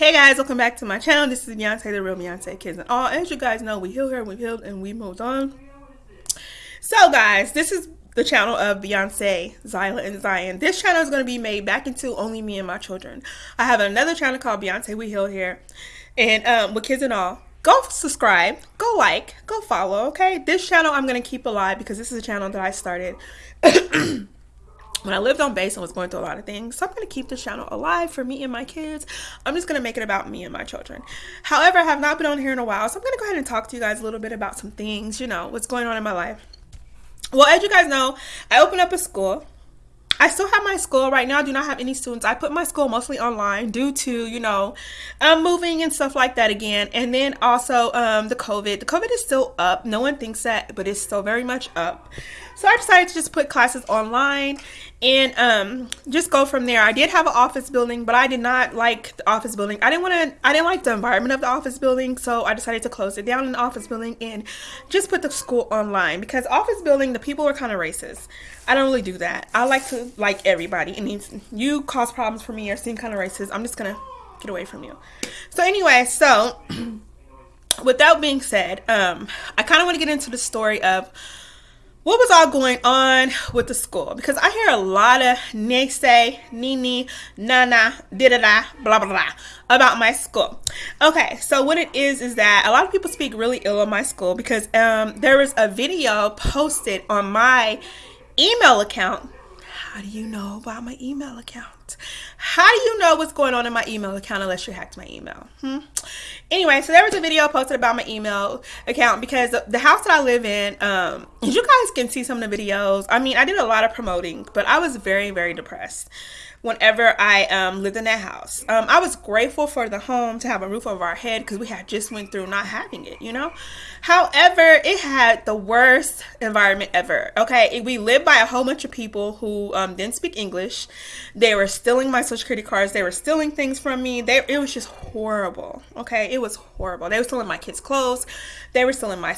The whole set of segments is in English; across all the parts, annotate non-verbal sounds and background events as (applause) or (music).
Hey guys, welcome back to my channel. This is Beyonce, the real Beyonce Kids and all. As you guys know, we healed her, we healed, and we moved on. So guys, this is the channel of Beyonce, Zyla, and Zion. This channel is going to be made back into only me and my children. I have another channel called Beyonce We Heal here, and um, with kids and all. Go subscribe, go like, go follow, okay? This channel I'm going to keep alive because this is a channel that I started (clears throat) when I lived on base and was going through a lot of things. So I'm going to keep this channel alive for me and my kids. I'm just going to make it about me and my children. However, I have not been on here in a while. So I'm going to go ahead and talk to you guys a little bit about some things, you know, what's going on in my life. Well, as you guys know, I opened up a school. I still have my school right now. I do not have any students. I put my school mostly online due to, you know, um, moving and stuff like that again. And then also um, the COVID. The COVID is still up. No one thinks that, but it's still very much up. So I decided to just put classes online and um, just go from there. I did have an office building, but I did not like the office building. I didn't want to. I didn't like the environment of the office building, so I decided to close it down in the office building and just put the school online because office building the people are kind of racist. I don't really do that. I like to like everybody, and you cause problems for me or seem kind of racist. I'm just gonna get away from you. So anyway, so. (clears throat) with that being said, um, I kind of want to get into the story of what was all going on with the school because I hear a lot of naysay, nini, nana, da da da, blah blah blah about my school. Okay, so what it is is that a lot of people speak really ill of my school because um, there was a video posted on my email account. How do you know about my email account? How do you know what's going on in my email account unless you hacked my email? Hmm? Anyway, so there was a video posted about my email account because the house that I live in, um, you guys can see some of the videos. I mean, I did a lot of promoting, but I was very, very depressed whenever I um, lived in that house. Um, I was grateful for the home to have a roof over our head because we had just went through not having it, you know. However, it had the worst environment ever. Okay, we lived by a whole bunch of people who um, didn't speak English. They were stealing my social security cards. They were stealing things from me. They, it was just horrible. Okay, it was horrible. They were stealing my kids' clothes. They were stealing my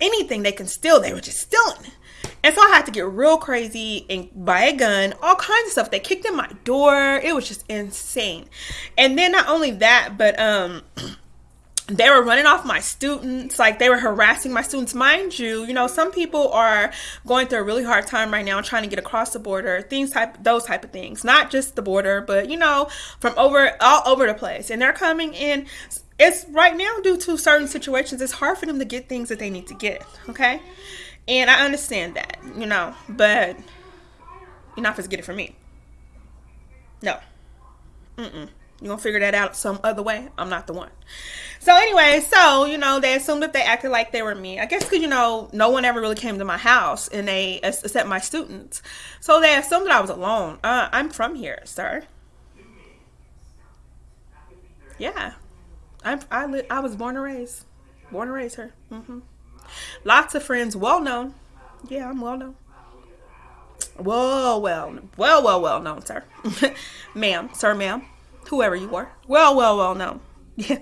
anything they can steal. They were just stealing. And so I had to get real crazy and buy a gun, all kinds of stuff. They kicked in my door. It was just insane. And then not only that, but um (clears throat) they were running off my students like they were harassing my students mind you you know some people are going through a really hard time right now trying to get across the border things type those type of things not just the border but you know from over all over the place and they're coming in it's right now due to certain situations it's hard for them to get things that they need to get okay and I understand that, you know, but you're not supposed to get it from me. No. Mm-mm. You're going to figure that out some other way. I'm not the one. So anyway, so, you know, they assumed that they acted like they were me. I guess because, you know, no one ever really came to my house and they, except my students. So they assumed that I was alone. Uh, I'm from here, sir. Yeah. I'm, I, li- I was born and raised. Born and raised here. Mm-hmm. Lots of friends, well known. Yeah, I'm well known. Well, well, well, well, well known, sir. (laughs) ma'am, sir, ma'am, whoever you are. Well, well, well known. (laughs) Yeah,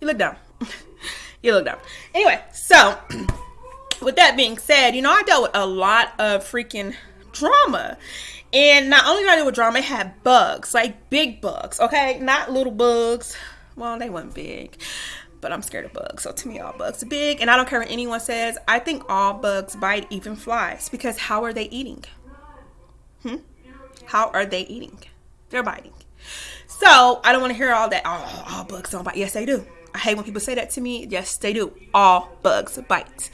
you look dumb. (laughs) you look dumb. Anyway, so (clears throat) with that being said, you know, I dealt with a lot of freaking drama. And not only did I deal with drama, it had bugs, like big bugs, okay? Not little bugs. Well, they weren't big but I'm scared of bugs. So to me, all bugs are big. And I don't care what anyone says. I think all bugs bite, even flies, because how are they eating? Hmm? How are they eating? They're biting. So I don't want to hear all that. Oh, all bugs don't bite. Yes, they do. I hate when people say that to me. Yes, they do. All bugs bite.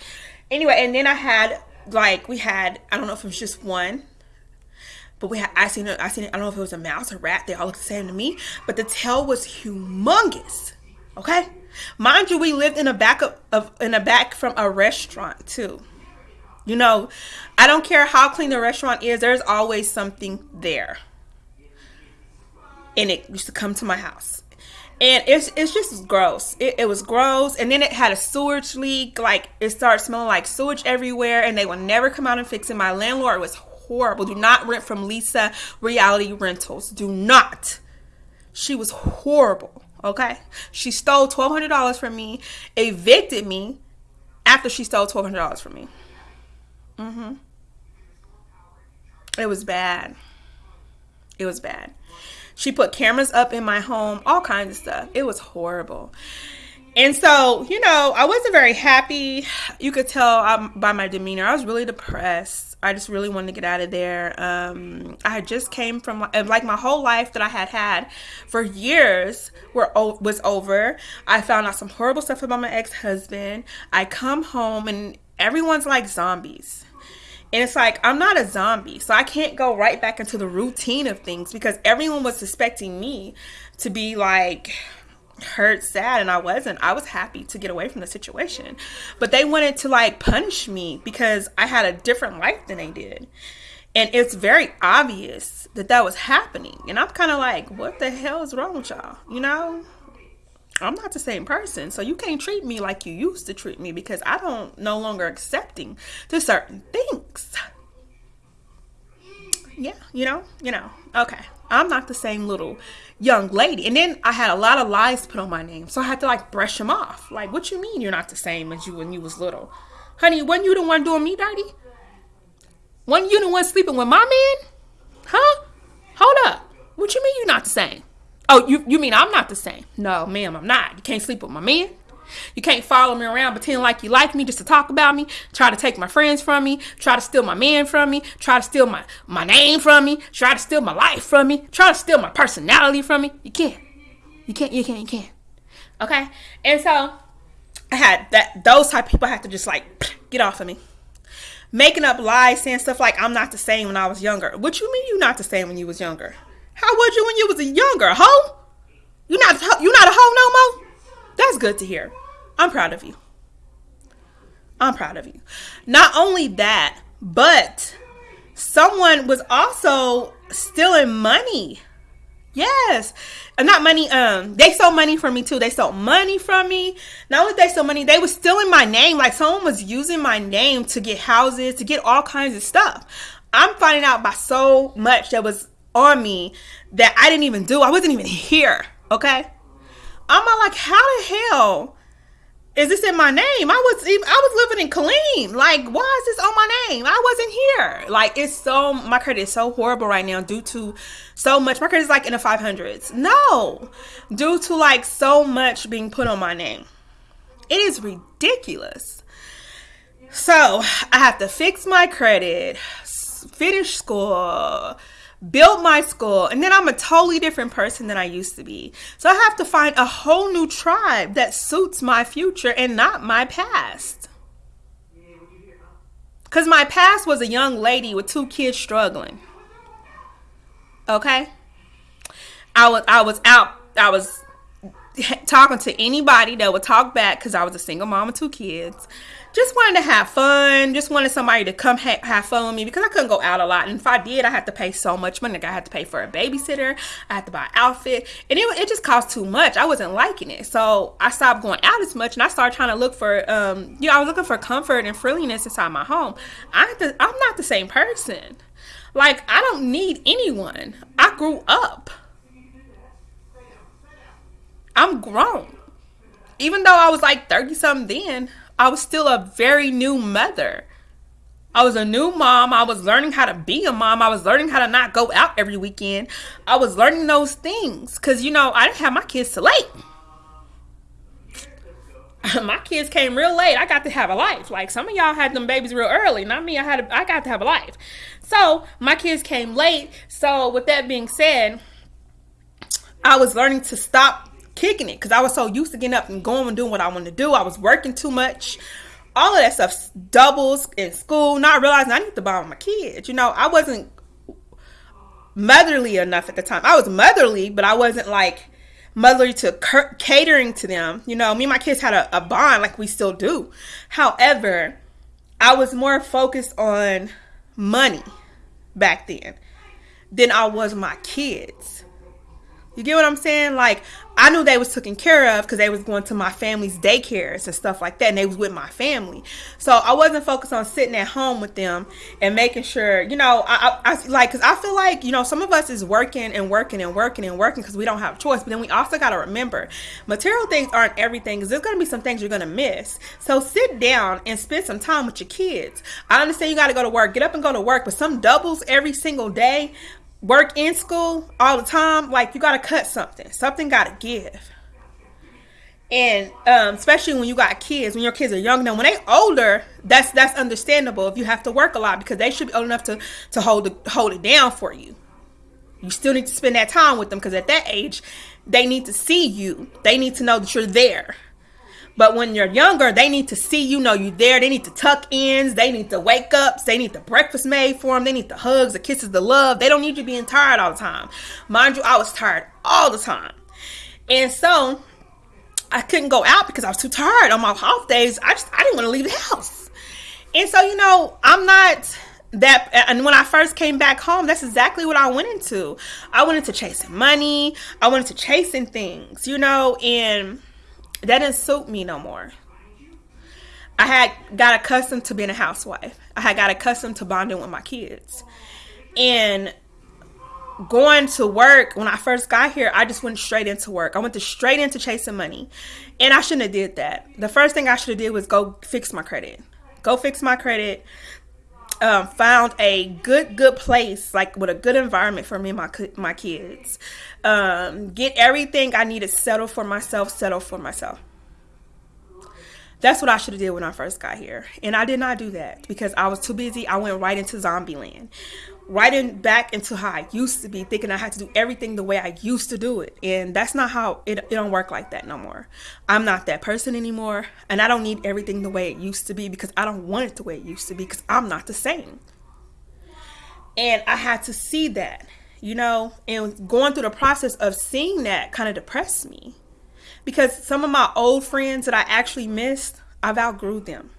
Anyway, and then I had like we had I don't know if it was just one but we had I seen it I seen it I don't know if it was a mouse or rat they all looked the same to me but the tail was humongous okay Mind you, we lived in a back of, of in a back from a restaurant too. You know, I don't care how clean the restaurant is, there's always something there. And it used to come to my house. And it's it's just gross. It, it was gross. And then it had a sewage leak. Like it started smelling like sewage everywhere. And they would never come out and fix it. My landlord was horrible. Do not rent from Lisa Reality Rentals. Do not. She was horrible. Okay. She stole $1,200 from me, evicted me after she stole $1,200 from me. Mm-hmm. It was bad. It was bad. She put cameras up in my home, all kinds of stuff. It was horrible. And so, you know, I wasn't very happy. You could tell by my demeanor. I was really depressed. I just really wanted to get out of there. Um, I just came from like my whole life that I had had for years were was over. I found out some horrible stuff about my ex husband. I come home and everyone's like zombies. And it's like, I'm not a zombie, so I can't go right back into the routine of things because everyone was suspecting me to be like hurt, sad, and I wasn't. I was happy to get away from the situation. But they wanted to like punish me because I had a different life than they did. And it's very obvious that that was happening. And I'm kind of like, what the hell is wrong with y'all? You know? I'm not the same person. So you can't treat me like you used to treat me because I don't no longer accepting to certain things. Yeah, you know, you know. Okay. I'm not the same little young lady. And then I had a lot of lies put on my name. So I had to like brush them off. Like, what you mean you're not the same as you when you was little? Honey, wasn't you the one doing me dirty? Wasn't you the one sleeping with my man? Huh? Hold up. What you mean you're not the same? Oh, you, you mean I'm not the same? No, ma'am, I'm not. You can't sleep with my man. You can't follow me around pretending like you like me just to talk about me, try to take my friends from me, try to steal my man from me, try to steal my, my name from me, try to steal my life from me, try to steal my personality from me. You can't. You can't, you can't, you can't. Okay? And so I had that those type of people have to just like (clears throat) get off of me. Making up lies, saying stuff like I'm not the same when I was younger. What you mean you not the same when you was younger? How was you when you was younger hoe? You not a hoe no more? Good to hear. I'm proud of you. I'm proud of you. Not only that, but someone was also stealing money. Yes. And not money, um, they stole money from me too. They stole money from me. Not only they stole money, they were stealing my name. Like someone was using my name to get houses, to get all kinds of stuff. I'm finding out by so much that was on me that I didn't even do. I wasn't even here. Okay. I'm like, how the hell is this in my name? I was even, I was living in Killeen. Like, why is this on my name? I wasn't here. Like, it's so my credit is so horrible right now due to so much. My credit is like in the five hundreds. No, due to like so much being put on my name. It is ridiculous. So I have to fix my credit, finish school built my school, and then I'm a totally different person than I used to be. So I have to find a whole new tribe that suits my future and not my past. Because my past was a young lady with two kids struggling. Okay? I was I was out I was talking to anybody that would talk back because I was a single mom with two kids just wanted to have fun. Just wanted somebody to come ha- have fun with me because I couldn't go out a lot. And if I did, I had to pay so much money. Like I had to pay for a babysitter. I had to buy an outfit, and it, it just cost too much. I wasn't liking it, so I stopped going out as much, and I started trying to look for, um, you know, I was looking for comfort and friendliness inside my home. I to, I'm not the same person. Like I don't need anyone. I grew up. I'm grown. Even though I was like 30 something then, I was still a very new mother. I was a new mom. I was learning how to be a mom. I was learning how to not go out every weekend. I was learning those things because, you know, I didn't have my kids till late. (laughs) my kids came real late. I got to have a life. Like some of y'all had them babies real early. Not me. I had. A, I got to have a life. So my kids came late. So with that being said, I was learning to stop kicking it because I was so used to getting up and going and doing what I wanted to do. I was working too much. All of that stuff, doubles in school, not realizing I need to buy my kids. You know, I wasn't motherly enough at the time. I was motherly, but I wasn't like motherly to catering to them. You know, me and my kids had a, a bond like we still do. However, I was more focused on money back then than I was my kids. You get what I'm saying? Like I knew they was taken care of because they was going to my family's daycares and stuff like that, and they was with my family. So I wasn't focused on sitting at home with them and making sure, you know, I, I, I like because I feel like you know some of us is working and working and working and working because we don't have choice. But then we also got to remember, material things aren't everything. Because there's gonna be some things you're gonna miss. So sit down and spend some time with your kids. I understand you got to go to work, get up and go to work, but some doubles every single day work in school all the time, like you gotta cut something. Something gotta give. And um, especially when you got kids, when your kids are young now, when they older, that's that's understandable if you have to work a lot because they should be old enough to to hold it hold it down for you. You still need to spend that time with them because at that age, they need to see you. They need to know that you're there. But when you're younger, they need to see you know you there. They need to tuck ins. They need the wake ups. They need the breakfast made for them. They need the hugs, the kisses, the love. They don't need you being tired all the time. Mind you, I was tired all the time. And so I couldn't go out because I was too tired on my off days. I just I didn't want to leave the house. And so, you know, I'm not that and when I first came back home, that's exactly what I went into. I went into chasing money. I went into chasing things, you know, and that didn't suit me no more. I had got accustomed to being a housewife. I had got accustomed to bonding with my kids. And going to work when I first got here, I just went straight into work. I went to straight into chasing money. And I shouldn't have did that. The first thing I should have did was go fix my credit. Go fix my credit. Um, found a good good place like with a good environment for me and my my kids. Um, get everything i needed settled for myself settle for myself that's what I should have did when I first got here. And I did not do that because I was too busy. I went right into zombie land right in back into how I used to be, thinking I had to do everything the way I used to do it. And that's not how it, it don't work like that no more. I'm not that person anymore. And I don't need everything the way it used to be because I don't want it the way it used to be because I'm not the same. And I had to see that, you know, and going through the process of seeing that kind of depressed me. Because some of my old friends that I actually missed, I've outgrew them.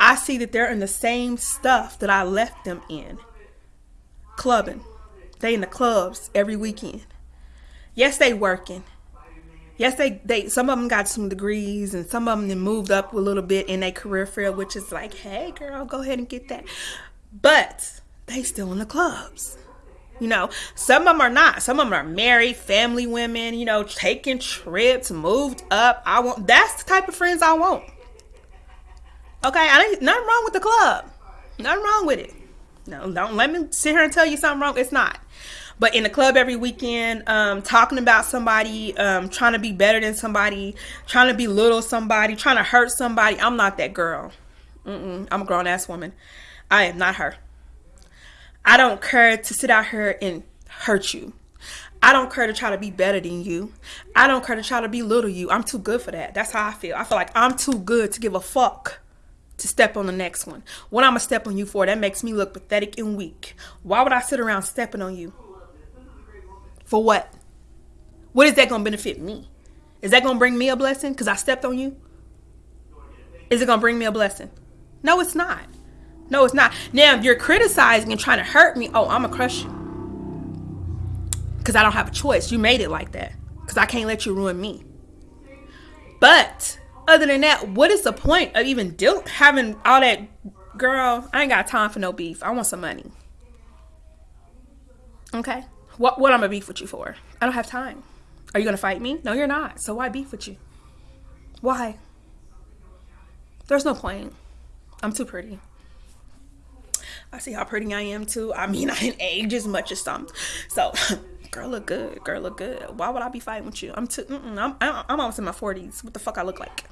I see that they're in the same stuff that I left them in clubbing. They in the clubs every weekend. Yes, they working. Yes, they they some of them got some degrees and some of them then moved up a little bit in their career field, which is like, hey girl, go ahead and get that. But they still in the clubs. You know, some of them are not. Some of them are married, family women, you know, taking trips, moved up. I want that's the type of friends I want. Okay, I ain't nothing wrong with the club. Nothing wrong with it. No, don't let me sit here and tell you something wrong. It's not. But in the club every weekend, um, talking about somebody, um, trying to be better than somebody, trying to belittle somebody, trying to hurt somebody. I'm not that girl. Mm-mm, I'm a grown ass woman. I am not her. I don't care to sit out here and hurt you. I don't care to try to be better than you. I don't care to try to belittle you. I'm too good for that. That's how I feel. I feel like I'm too good to give a fuck to step on the next one. What I'm gonna step on you for? That makes me look pathetic and weak. Why would I sit around stepping on you? For what? What is that gonna benefit me? Is that gonna bring me a blessing because I stepped on you? Is it gonna bring me a blessing? No, it's not. No, it's not. Now, if you're criticizing and trying to hurt me, oh, I'm gonna crush you. Because I don't have a choice. You made it like that. Because I can't let you ruin me. But other than that, what is the point of even deal having all that? Girl, I ain't got time for no beef. I want some money. Okay, what what I'm gonna beef with you for? I don't have time. Are you gonna fight me? No, you're not. So why beef with you? Why? There's no point. I'm too pretty. I see how pretty I am too. I mean, (laughs) I didn't age as much as some. So, (laughs) girl, look good. Girl, look good. Why would I be fighting with you? I'm too. I'm I'm almost in my 40s. What the fuck I look like?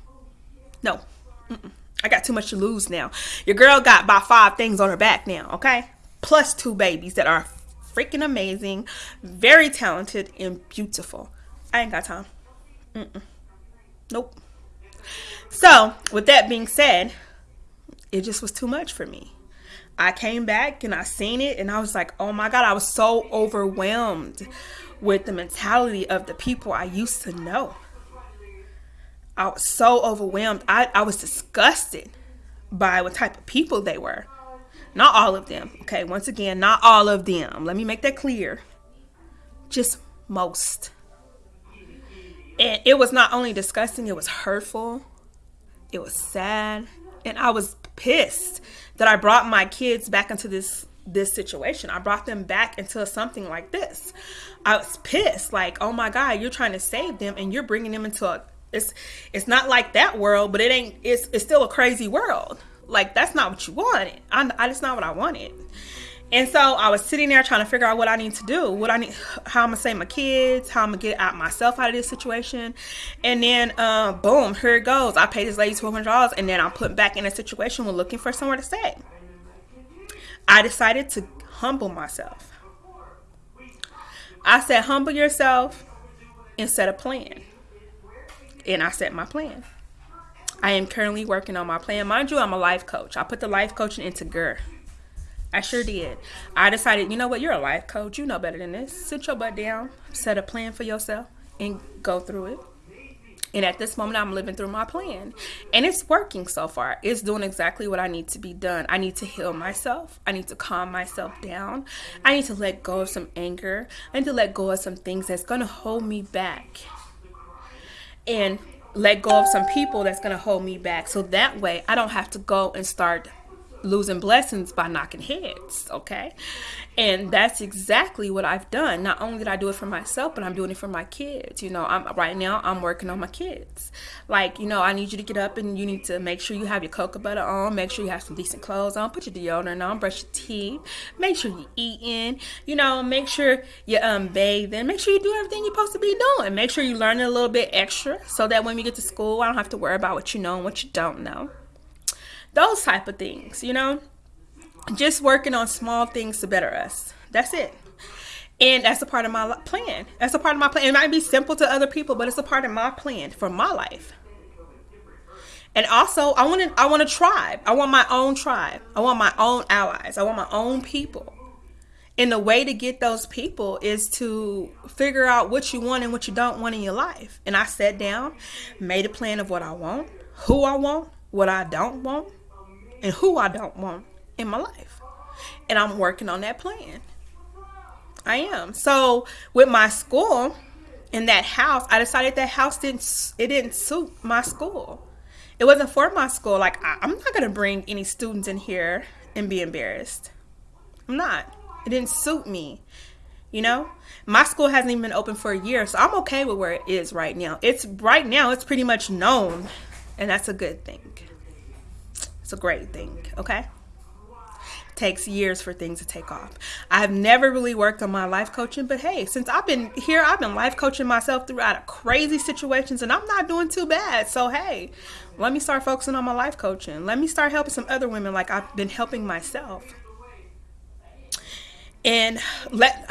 No. Mm-mm. I got too much to lose now. Your girl got about five things on her back now, okay? Plus two babies that are freaking amazing, very talented, and beautiful. I ain't got time. Mm-mm. Nope. So, with that being said, it just was too much for me. I came back and I seen it and I was like, oh my God, I was so overwhelmed with the mentality of the people I used to know. I was so overwhelmed. I, I was disgusted by what type of people they were. Not all of them. Okay, once again, not all of them. Let me make that clear. Just most. And it was not only disgusting, it was hurtful. It was sad. And I was pissed that I brought my kids back into this this situation. I brought them back into something like this. I was pissed like, "Oh my god, you're trying to save them and you're bringing them into a it's it's not like that world, but it ain't. It's it's still a crazy world. Like that's not what you wanted. I, I that's not what I wanted. And so I was sitting there trying to figure out what I need to do, what I need, how I'm gonna save my kids, how I'm gonna get out myself out of this situation. And then, uh, boom, here it goes. I paid this lady twelve hundred dollars, and then I'm put back in a situation with looking for somewhere to stay. I decided to humble myself. I said, humble yourself and set a plan. And I set my plan. I am currently working on my plan. Mind you, I'm a life coach. I put the life coaching into GER. I sure did. I decided, you know what, you're a life coach. You know better than this. Sit your butt down, set a plan for yourself, and go through it. And at this moment, I'm living through my plan. And it's working so far. It's doing exactly what I need to be done. I need to heal myself. I need to calm myself down. I need to let go of some anger. I need to let go of some things that's going to hold me back. And let go of some people that's going to hold me back. So that way, I don't have to go and start losing blessings by knocking heads, okay? And that's exactly what I've done. Not only did I do it for myself, but I'm doing it for my kids. You know, I'm right now I'm working on my kids. Like, you know, I need you to get up and you need to make sure you have your cocoa butter on, make sure you have some decent clothes on, put your deodorant on, brush your teeth, make sure you're eating, you know, make sure you're um bathing, make sure you do everything you're supposed to be doing. Make sure you learn a little bit extra so that when we get to school, I don't have to worry about what you know and what you don't know those type of things you know? Just working on small things to better us. That's it. And that's a part of my plan. That's a part of my plan. It might be simple to other people but it's a part of my plan for my life. And also i want to i want a tribe. I want my own tribe. I want my own allies. I want my own people. And the way to get those people is to figure out what you want and what you don't want in your life. And i sat down made a plan of what i want who i want what i don't want and who I don't want in my life. And I'm working on that plan. I am. So with my school in that house, I decided that house didn't it didn't suit my school. It wasn't for my school. Like I, I'm not gonna bring any students in here and be embarrassed. I'm not. It didn't suit me. You know, my school hasn't even been open for a year, so I'm okay with where it is right now. It's right now. It's pretty much known, and that's a good thing. It's a great thing, okay? takes years for things to take off. I've never really worked on my life coaching, but hey, since I've been here, I've been life coaching myself throughout crazy situations and I'm not doing too bad. So hey, let me start focusing on my life coaching. Let me start helping some other women like I've been helping myself. And let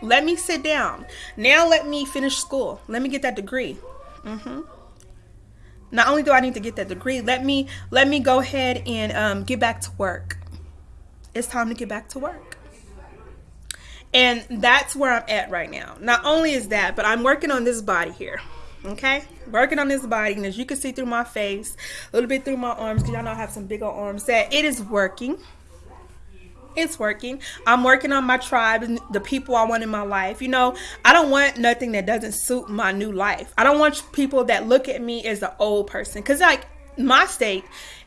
let me sit down. Now let me finish school. Let me get that degree. Mhm not only do I need to get that degree, let me let me go ahead and um, get back to work. It's time to get back to work. And that's where I'm at right now. Not only is that, but I'm working on this body here. Okay? Working on this body. And as you can see through my face, a little bit through my arms, because y'all know I have some big old arms, that it is working it's working. I'm working on my tribe and the people I want in my life. You know, I don't want nothing that doesn't suit my new life. I don't want people that look at me as the old person cuz like my state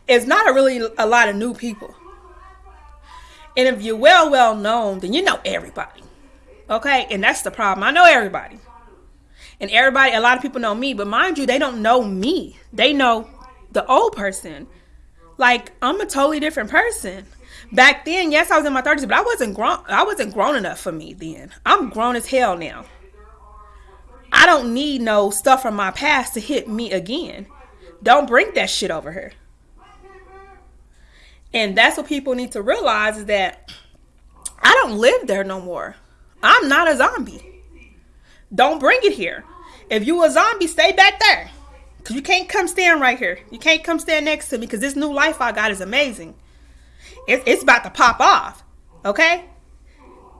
is not a really a lot of new people. And if you're well well known, then you know everybody. Okay? And that's the problem. I know everybody. And everybody a lot of people know me, but mind you, they don't know me. They know the old person. Like I'm a totally different person back then, yes, I was in my thirties, but I wasn't grown. I wasn't grown enough for me then. I'm grown as hell now. I don't need no stuff from my past to hit me again. Don't bring that shit over here. And that's what people need to realize is that I don't live there no more. I'm not a zombie. Don't bring it here. If you a zombie, stay back there. Cause you can't come stand right here. You can't come stand next to me because this new life I got is amazing. It's, it's about to pop off. Okay?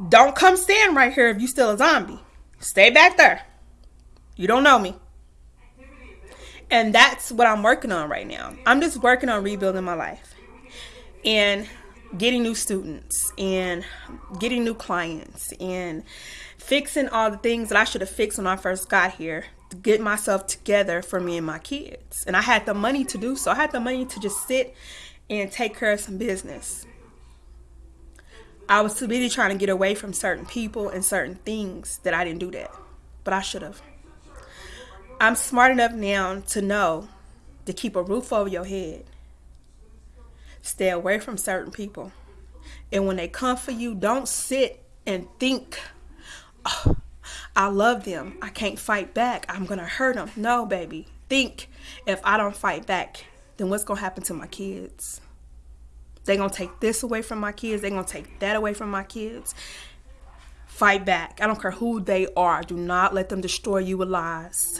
Don't come stand right here if you still a zombie. Stay back there. You don't know me. And that's what I'm working on right now. I'm just working on rebuilding my life and getting new students and getting new clients and fixing all the things that I should have fixed when I first got here to get myself together for me and my kids. And I had the money to do so. I had the money to just sit and take care of some business. I was too busy trying to get away from certain people and certain things that I didn't do that. But I should have. I'm smart enough now to know to keep a roof over your head. Stay away from certain people. And when they come for you, don't sit and think, oh, I love them. I can't fight back. I'm going to hurt them. No, baby. Think if I don't fight back, then what's going to happen to my kids? They're going to take this away from my kids. They're going to take that away from my kids. Fight back. I don't care who they are. Do not let them destroy you with lies.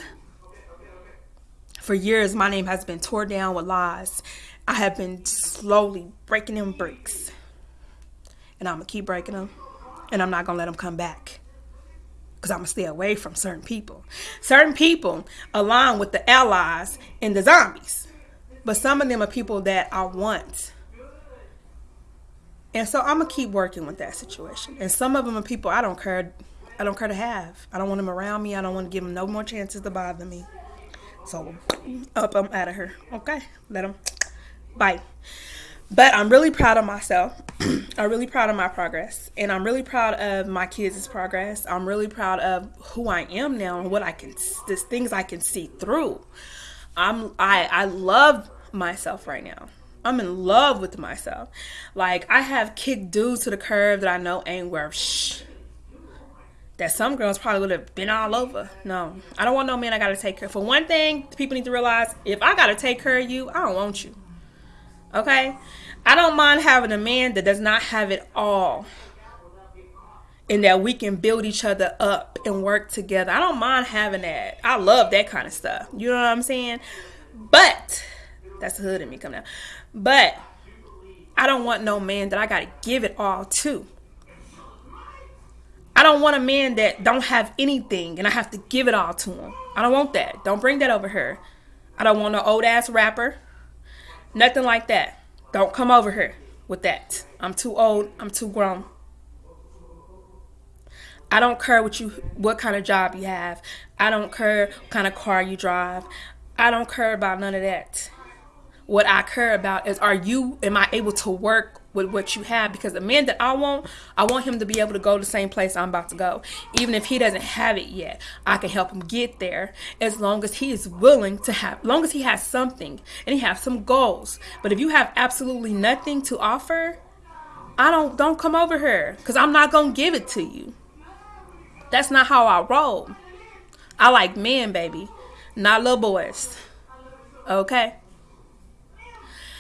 For years, my name has been torn down with lies. I have been slowly breaking them bricks. And I'm going to keep breaking them. And I'm not going to let them come back. Because I'm to stay away from certain people. Certain people align with the allies and the zombies. But some of them are people that I want. And so I'm to keep working with that situation. And some of them are people I don't care. I don't care to have. I don't want them around me. I don't want to give them no more chances to bother me. So up, I'm out of here. Okay, let them bye. But I'm really proud of myself. (clears throat) I'm really proud of my progress, and I'm really proud of my kids' progress. I'm really proud of who I am now and what I can, the things I can see through. I'm I I love myself right now. I'm in love with myself. Like I have kicked dudes to the curb that I know ain't worth shh that some girls probably would have been all over. No, I don't want no man I gotta take care. For one thing, people need to realize if I gotta take care of you, I don't want you. Okay? I don't mind having a man that does not have it all. And that we can build each other up and work together. I don't mind having that. I love that kind of stuff. You know what I'm saying? But that's the hood in me coming out. But I don't want no man that I gotta give it all to. I don't want a man that don't have anything and I have to give it all to him. I don't want that. Don't bring that over here. I don't want no old ass rapper. Nothing like that. Don't come over here with that. I'm too old. I'm too grown. I don't care what you what kind of job you have. I don't care what kind of car you drive. I don't care about none of that. What I care about is are you am I able to work with what you have because the man that I want, I want him to be able to go the same place I'm about to go. Even if he doesn't have it yet, I can help him get there as long as he is willing to have, long as he has something and he has some goals. But if you have absolutely nothing to offer, I don't don't come over here because I'm not gonna give it to you. That's not how I roll. I like men, baby, not little boys. Okay.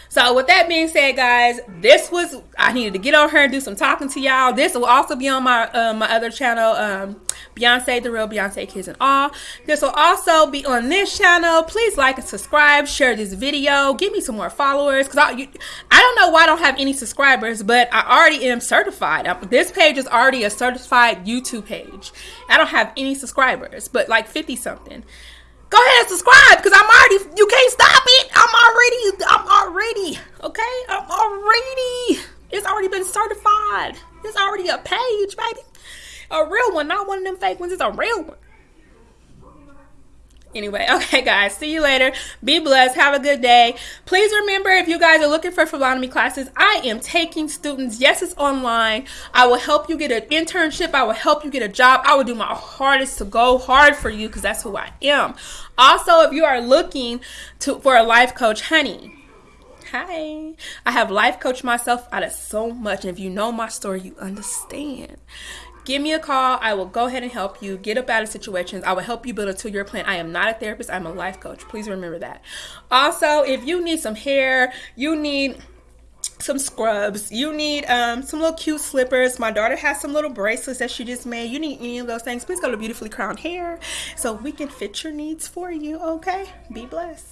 So with that being said, guys, this was I needed to get on her and do some talking to y'all. This will also be on my uh, my other channel, um, Beyonce the Real Beyonce Kids and All. This will also be on this channel. Please like and subscribe, share this video, give me some more followers because I you, I don't know why I don't have any subscribers, but I already am certified. This page is already a certified YouTube page. I don't have any subscribers, but like 50 something go ahead and subscribe because I'm already you can't stop it. I'm already I'm already okay. I'm already it's already been certified. It's already a page, baby. A real one, not one of them fake ones. It's a real one. Anyway, (laughs) okay, guys, see you later. Be blessed. Have a good day. Please remember if you guys are looking for phlebotomy classes, I am taking students. Yes, it's online. I will help you get an internship. I will help you get a job. I will do my hardest to go hard for you because that's who I am. Also, if you are looking to for a life coach, honey, Hi. I have life coached myself out of so much. And if you know my story, you understand give me a call. I will go ahead and help you get up out of situations. I will help you build a two year plan. I am not a therapist, I'm a life coach. Please remember that. Also, if you need some hair, you need some scrubs you need um, some little cute slippers my daughter has some little bracelets that she just made you need any of those things please go to beautifully crowned hair so we can fit your needs for you okay be blessed